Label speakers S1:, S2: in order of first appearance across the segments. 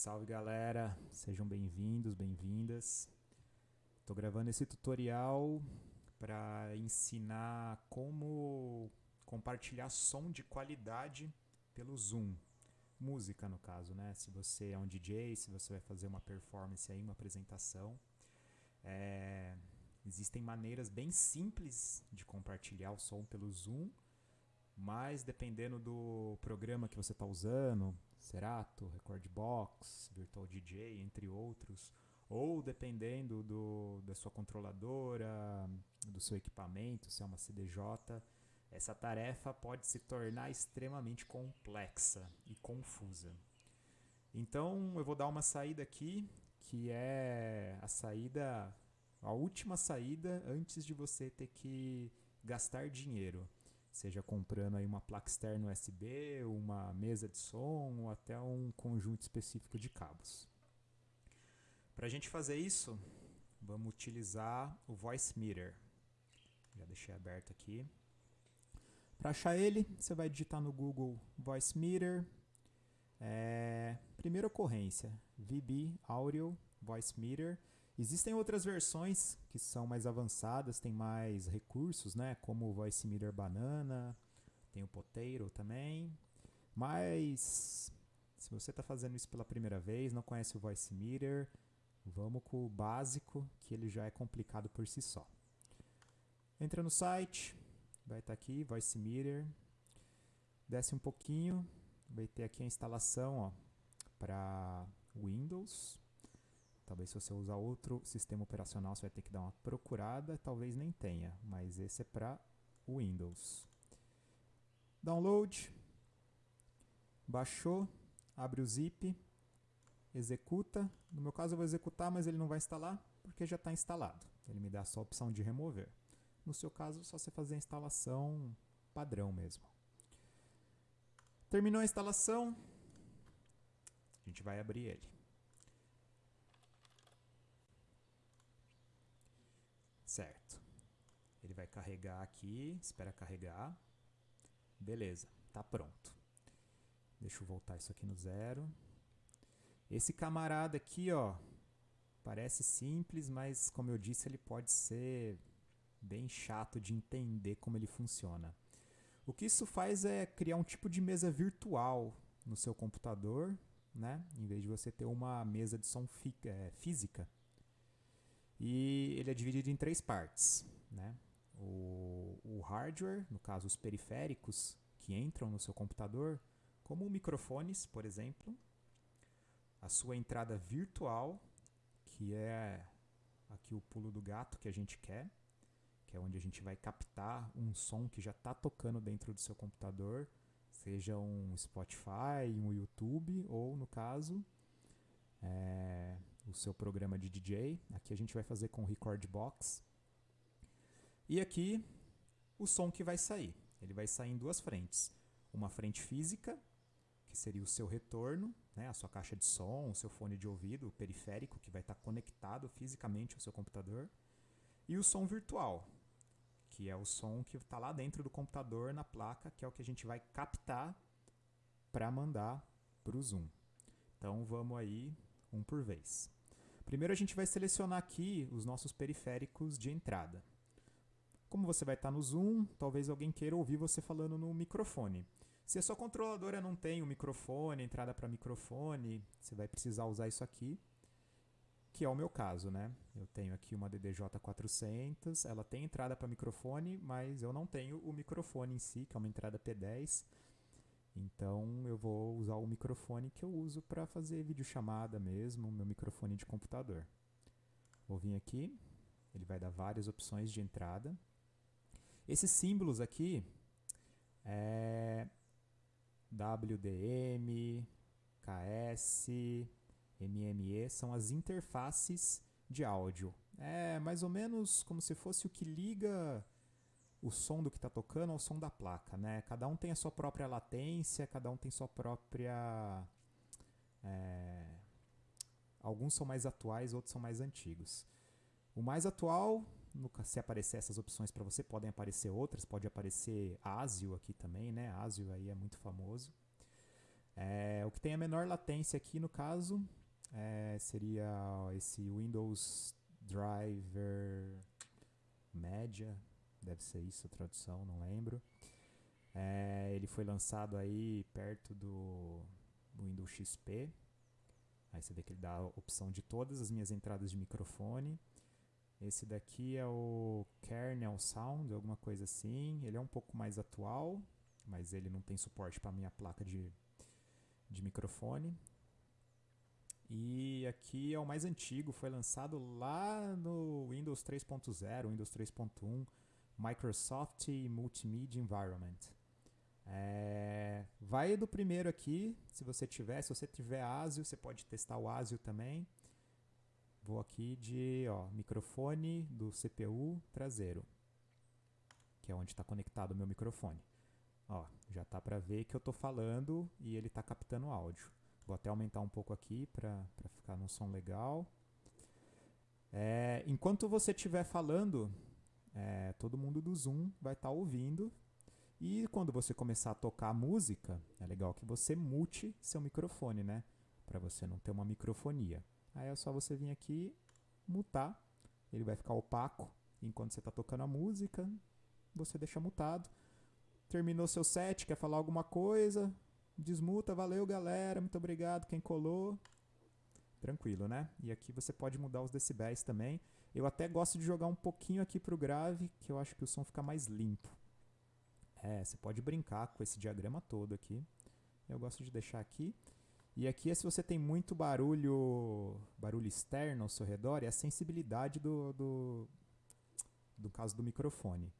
S1: Salve galera, sejam bem-vindos, bem-vindas. Estou gravando esse tutorial para ensinar como compartilhar som de qualidade pelo Zoom. Música no caso, né? Se você é um DJ, se você vai fazer uma performance aí, uma apresentação. É... Existem maneiras bem simples de compartilhar o som pelo Zoom, mas dependendo do programa que você está usando, Serato, Recordbox, Virtual DJ, entre outros, ou dependendo do, da sua controladora, do seu equipamento, se é uma CDJ, essa tarefa pode se tornar extremamente complexa e confusa. Então eu vou dar uma saída aqui, que é a saída, a última saída antes de você ter que gastar dinheiro seja comprando aí uma placa externa USB, uma mesa de som ou até um conjunto específico de cabos. Para a gente fazer isso, vamos utilizar o Voice Meter. Já deixei aberto aqui. Para achar ele, você vai digitar no Google Voice Meter. É, primeira ocorrência, VB Audio Voice Meter. Existem outras versões que são mais avançadas, tem mais recursos, né? Como o Voice Meter Banana, tem o Potato também. Mas se você está fazendo isso pela primeira vez, não conhece o Voice Meter, vamos com o básico, que ele já é complicado por si só. Entra no site, vai estar tá aqui, Voice Meter. Desce um pouquinho, vai ter aqui a instalação para Windows. Talvez se você usar outro sistema operacional você vai ter que dar uma procurada, talvez nem tenha, mas esse é para Windows. Download, baixou, abre o zip, executa. No meu caso eu vou executar, mas ele não vai instalar porque já está instalado. Ele me dá só a opção de remover. No seu caso, só você fazer a instalação padrão mesmo. Terminou a instalação, a gente vai abrir ele. Certo. Ele vai carregar aqui, espera carregar. Beleza, tá pronto. Deixa eu voltar isso aqui no zero. Esse camarada aqui, ó, parece simples, mas como eu disse, ele pode ser bem chato de entender como ele funciona. O que isso faz é criar um tipo de mesa virtual no seu computador, né? Em vez de você ter uma mesa de som é, física. E ele é dividido em três partes. Né? O, o hardware, no caso os periféricos que entram no seu computador, como microfones, por exemplo, a sua entrada virtual, que é aqui o pulo do gato que a gente quer, que é onde a gente vai captar um som que já está tocando dentro do seu computador, seja um Spotify, um YouTube ou, no caso, é, o seu programa de DJ. Aqui a gente vai fazer com o Record Box. E aqui o som que vai sair. Ele vai sair em duas frentes. Uma frente física, que seria o seu retorno, né, a sua caixa de som, o seu fone de ouvido, o periférico, que vai estar conectado fisicamente ao seu computador. E o som virtual, que é o som que está lá dentro do computador, na placa, que é o que a gente vai captar para mandar para o Zoom. Então vamos aí um por vez. Primeiro a gente vai selecionar aqui os nossos periféricos de entrada. Como você vai estar no Zoom, talvez alguém queira ouvir você falando no microfone. Se a sua controladora não tem o um microfone, entrada para microfone, você vai precisar usar isso aqui, que é o meu caso, né? Eu tenho aqui uma DDJ400, ela tem entrada para microfone, mas eu não tenho o microfone em si, que é uma entrada P10. Então eu vou usar o microfone que eu uso para fazer videochamada mesmo, meu microfone de computador. Vou vir aqui, ele vai dar várias opções de entrada. Esses símbolos aqui é WDM, KS, MME, são as interfaces de áudio. É mais ou menos como se fosse o que liga o som do que está tocando ao som da placa, né? Cada um tem a sua própria latência, cada um tem sua própria... É... Alguns são mais atuais, outros são mais antigos. O mais atual, se aparecer essas opções para você, podem aparecer outras, pode aparecer ASIO aqui também, né? ASIO aí é muito famoso. É, o que tem a menor latência aqui no caso é, seria esse Windows Driver média, deve ser isso a tradução, não lembro. É, ele foi lançado aí perto do Windows XP. Aí você vê que ele dá a opção de todas as minhas entradas de microfone. Esse daqui é o Kernel Sound, alguma coisa assim. Ele é um pouco mais atual, mas ele não tem suporte para minha placa de, de microfone. E aqui é o mais antigo, foi lançado lá no Windows 3.0, Windows 3.1, Microsoft Multimedia Environment. É, vai do primeiro aqui, se você tiver, se você tiver ASIO, você pode testar o ASIO também. Vou aqui de ó, microfone do CPU traseiro, que é onde está conectado o meu microfone. Ó, já tá para ver que eu estou falando e ele está captando áudio. Vou até aumentar um pouco aqui para ficar num som legal. É, enquanto você estiver falando, é, todo mundo do Zoom vai estar tá ouvindo. E quando você começar a tocar música, é legal que você mute seu microfone, né? Para você não ter uma microfonia. Aí é só você vir aqui, mutar. Ele vai ficar opaco. Enquanto você está tocando a música, você deixa mutado. Terminou seu set, quer falar alguma coisa, Desmuta, valeu galera, muito obrigado quem colou. Tranquilo, né? E aqui você pode mudar os decibéis também. Eu até gosto de jogar um pouquinho aqui pro grave, que eu acho que o som fica mais limpo. É, você pode brincar com esse diagrama todo aqui. Eu gosto de deixar aqui. E aqui é se você tem muito barulho, barulho externo ao seu redor, é a sensibilidade do, do, do caso do microfone.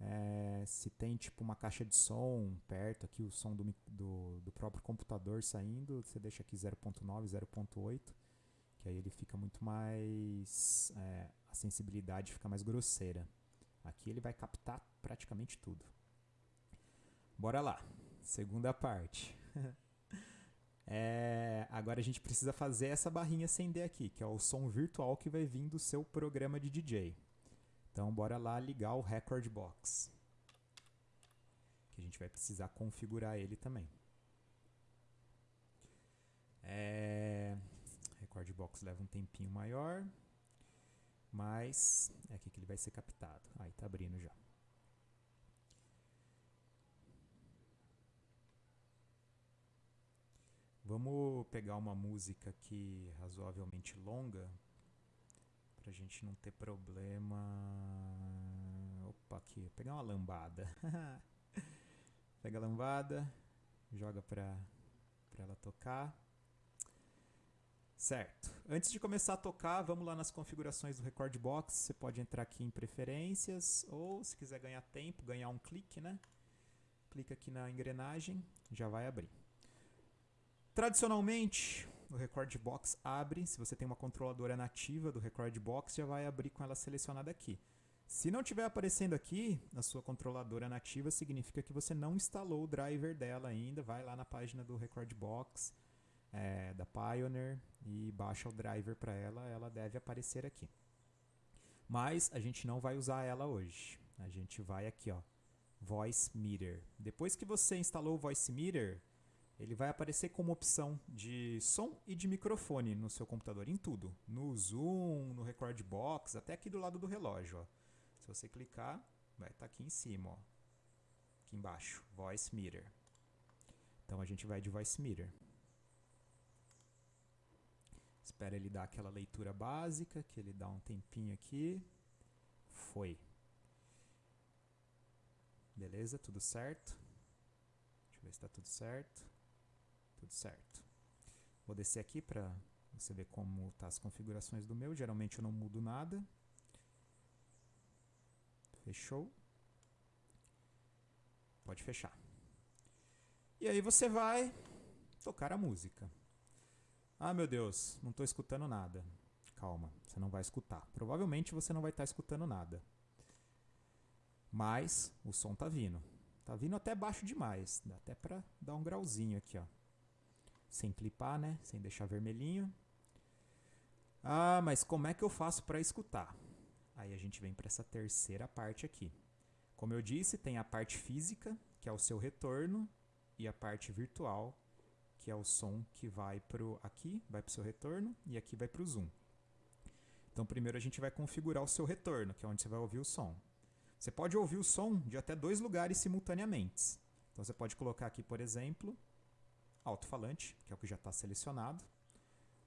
S1: É, se tem tipo uma caixa de som perto aqui, o som do, do, do próprio computador saindo, você deixa aqui 0.9, 0.8, que aí ele fica muito mais. É, a sensibilidade fica mais grosseira. Aqui ele vai captar praticamente tudo. Bora lá, segunda parte. é, agora a gente precisa fazer essa barrinha acender aqui, que é o som virtual que vai vir do seu programa de DJ. Então, bora lá ligar o Record Box. Que a gente vai precisar configurar ele também. É... Record Box leva um tempinho maior, mas é aqui que ele vai ser captado. Aí tá abrindo já. Vamos pegar uma música aqui razoavelmente longa pra gente não ter problema. Opa, aqui, pegar uma lambada. Pega a lambada, joga pra, pra ela tocar. Certo. Antes de começar a tocar, vamos lá nas configurações do Record Box. Você pode entrar aqui em preferências ou se quiser ganhar tempo, ganhar um clique, né? Clica aqui na engrenagem, já vai abrir. Tradicionalmente, o Record Box abre, se você tem uma controladora nativa do Record Box, já vai abrir com ela selecionada aqui. Se não estiver aparecendo aqui na sua controladora nativa, significa que você não instalou o driver dela ainda. Vai lá na página do Record Box, é, da Pioneer, e baixa o driver para ela. Ela deve aparecer aqui. Mas a gente não vai usar ela hoje. A gente vai aqui, ó, Voice Meter. Depois que você instalou o Voice Meter, ele vai aparecer como opção de som e de microfone no seu computador, em tudo. No Zoom, no Record Box, até aqui do lado do relógio. Ó. Se você clicar, vai estar tá aqui em cima, ó. aqui embaixo, Voice Meter. Então a gente vai de Voice Meter. Espera ele dar aquela leitura básica, que ele dá um tempinho aqui. Foi. Beleza, tudo certo? Deixa eu ver se está tudo certo. Tudo certo. Vou descer aqui para você ver como tá as configurações do meu. Geralmente eu não mudo nada. Fechou. Pode fechar. E aí você vai tocar a música. Ah, meu Deus, não estou escutando nada. Calma, você não vai escutar. Provavelmente você não vai estar tá escutando nada. Mas o som tá vindo. Tá vindo até baixo demais. Dá até para dar um grauzinho aqui, ó sem clipar, né? Sem deixar vermelhinho. Ah, mas como é que eu faço para escutar? Aí a gente vem para essa terceira parte aqui. Como eu disse, tem a parte física, que é o seu retorno, e a parte virtual, que é o som que vai pro aqui, vai para o seu retorno e aqui vai para o zoom. Então primeiro a gente vai configurar o seu retorno, que é onde você vai ouvir o som. Você pode ouvir o som de até dois lugares simultaneamente. Então você pode colocar aqui, por exemplo, alto-falante, que é o que já está selecionado.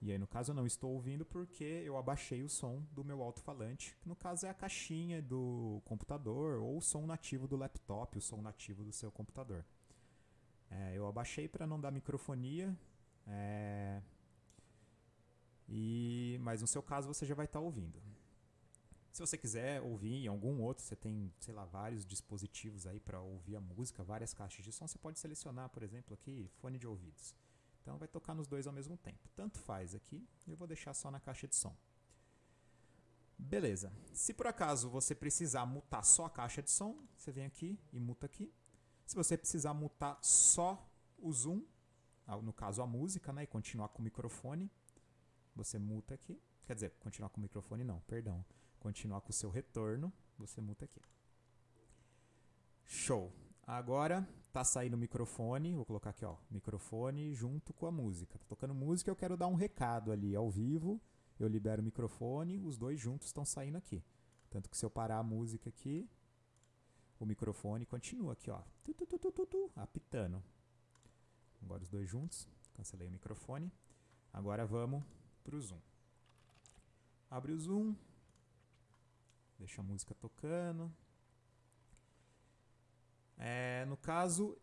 S1: E aí, no caso, eu não estou ouvindo porque eu abaixei o som do meu alto-falante, que no caso é a caixinha do computador ou o som nativo do laptop, o som nativo do seu computador. É, eu abaixei para não dar microfonia, é, e, mas no seu caso você já vai estar tá ouvindo. Se você quiser ouvir em algum outro, você tem, sei lá, vários dispositivos aí para ouvir a música, várias caixas de som, você pode selecionar, por exemplo, aqui, fone de ouvidos. Então vai tocar nos dois ao mesmo tempo. Tanto faz aqui, eu vou deixar só na caixa de som. Beleza. Se por acaso você precisar mutar só a caixa de som, você vem aqui e muta aqui. Se você precisar mutar só o zoom, ah, no caso a música, né, e continuar com o microfone, você muta aqui. Quer dizer, continuar com o microfone não, perdão. Continuar com o seu retorno, você muta aqui. Show. Agora tá saindo o microfone, vou colocar aqui, ó, microfone junto com a música. Tá tocando música, eu quero dar um recado ali ao vivo. Eu libero o microfone, os dois juntos estão saindo aqui. Tanto que se eu parar a música aqui, o microfone continua aqui, ó, tu, tu, tu, apitando. Agora os dois juntos, cancelei o microfone. Agora vamos pro zoom. Abre o zoom, deixa a música tocando. É, no caso,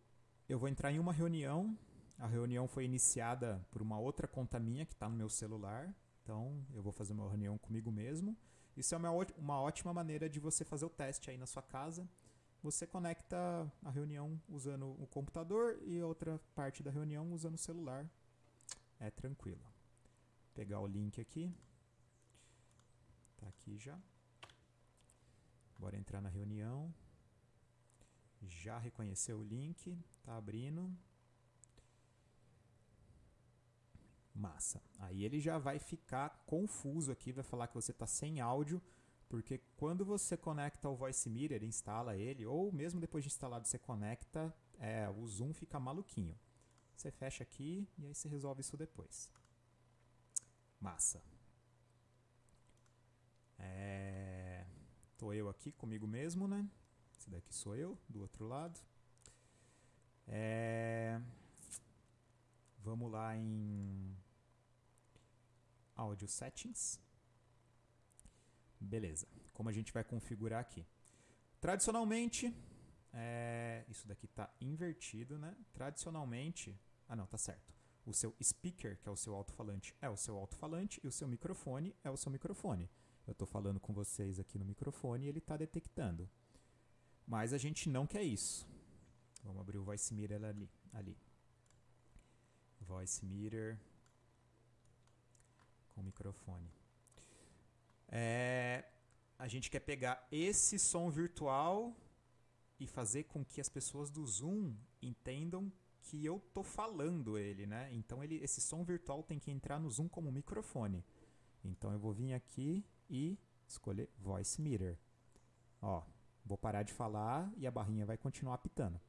S1: eu vou entrar em uma reunião. A reunião foi iniciada por uma outra conta minha que está no meu celular. Então, eu vou fazer uma reunião comigo mesmo. Isso é uma ótima maneira de você fazer o teste aí na sua casa. Você conecta a reunião usando o computador e outra parte da reunião usando o celular. É tranquilo. Vou pegar o link aqui. Tá aqui já. Bora entrar na reunião. Já reconheceu o link, tá abrindo. Massa. Aí ele já vai ficar confuso aqui, vai falar que você está sem áudio, porque quando você conecta o Voice Meter, instala ele, ou mesmo depois de instalado você conecta, é, o Zoom fica maluquinho. Você fecha aqui e aí você resolve isso depois. Massa. É... Tô eu aqui comigo mesmo, né? Esse daqui sou eu, do outro lado. É... Vamos lá em Audio Settings. Beleza. Como a gente vai configurar aqui? Tradicionalmente, é... isso daqui está invertido, né? Tradicionalmente, ah não, tá certo. O seu speaker, que é o seu alto-falante, é o seu alto-falante e o seu microfone é o seu microfone. Eu estou falando com vocês aqui no microfone e ele está detectando. Mas a gente não quer isso. Vamos abrir o Voice Meter ali. ali. Voice Meter com microfone. Gente quer pegar esse som virtual e fazer com que as pessoas do Zoom entendam que eu tô falando ele, né? Então ele, esse som virtual tem que entrar no Zoom como microfone. Então eu vou vir aqui e escolher Voice Meter. Ó, Vou parar de falar e a barrinha vai continuar apitando.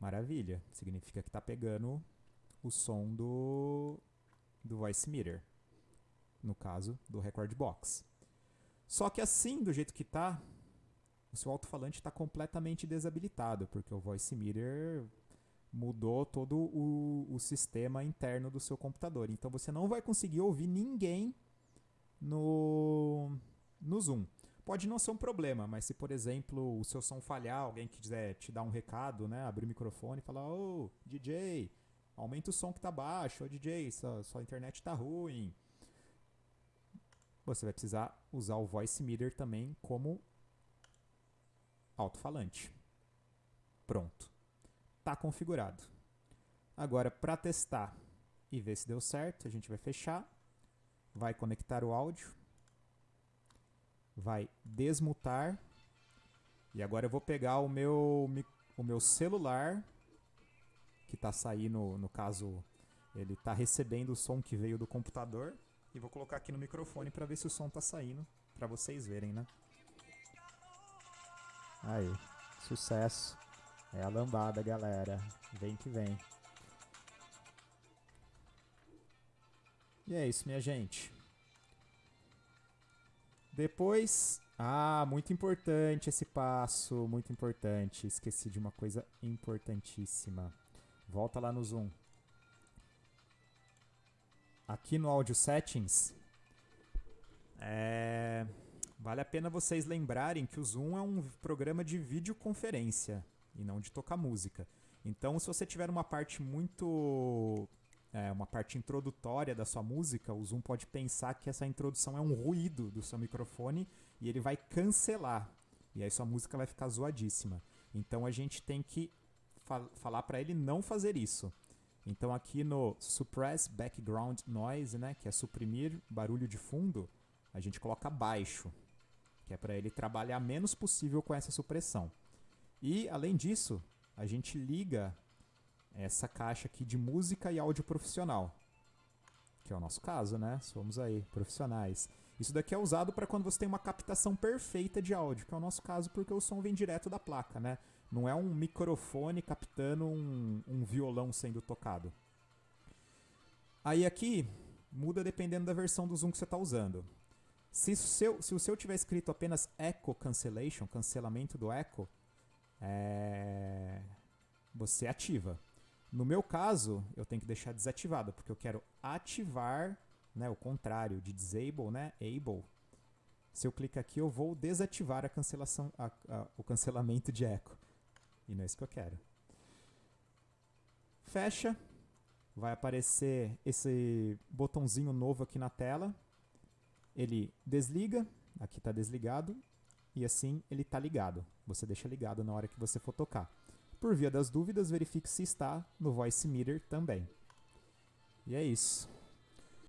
S1: Maravilha. Significa que está pegando o som do, do voice meter. No caso, do record box. Só que assim, do jeito que está, o seu alto-falante está completamente desabilitado, porque o voice meter mudou todo o, o sistema interno do seu computador. Então você não vai conseguir ouvir ninguém no, no Zoom. Pode não ser um problema, mas se, por exemplo, o seu som falhar, alguém quiser te dar um recado, né? Abrir o microfone e falar, ô, oh, DJ, aumenta o som que tá baixo, ô oh, DJ, sua, sua internet tá ruim. Você vai precisar usar o Voice Meter também como alto-falante. Pronto. Tá configurado. Agora, para testar e ver se deu certo, a gente vai fechar, vai conectar o áudio vai desmutar. E agora eu vou pegar o meu, o meu celular, que está saindo, no caso, ele está recebendo o som que veio do computador. E vou colocar aqui no microfone para ver se o som está saindo, para vocês verem, né? Aí, sucesso. É a lambada, galera. Vem que vem. E é isso, minha gente. Depois, ah, muito importante esse passo, muito importante. Esqueci de uma coisa importantíssima. Volta lá no Zoom. Aqui no Audio Settings, é... vale a pena vocês lembrarem que o Zoom é um programa de videoconferência e não de tocar música. Então, se você tiver uma parte muito é, uma parte introdutória da sua música, o Zoom pode pensar que essa introdução é um ruído do seu microfone e ele vai cancelar. E aí sua música vai ficar zoadíssima. Então a gente tem que fal falar para ele não fazer isso. Então aqui no Suppress Background Noise, né, que é suprimir barulho de fundo, a gente coloca baixo, que é para ele trabalhar menos possível com essa supressão. E além disso, a gente liga essa caixa aqui de música e áudio profissional, que é o nosso caso, né? Somos aí profissionais. Isso daqui é usado para quando você tem uma captação perfeita de áudio, que é o nosso caso porque o som vem direto da placa, né? Não é um microfone captando um, um violão sendo tocado. Aí aqui muda dependendo da versão do Zoom que você está usando. Se o, seu, se o seu tiver escrito apenas Echo Cancellation, cancelamento do echo, é... você ativa. No meu caso, eu tenho que deixar desativado, porque eu quero ativar né, o contrário de disable, né, able. Se eu clicar aqui, eu vou desativar a cancelação, a, a, o cancelamento de eco. E não é isso que eu quero. Fecha. Vai aparecer esse botãozinho novo aqui na tela. Ele desliga. Aqui está desligado. E assim ele está ligado. Você deixa ligado na hora que você for tocar. Por via das dúvidas, verifique se está no Voice Meter também. E é isso.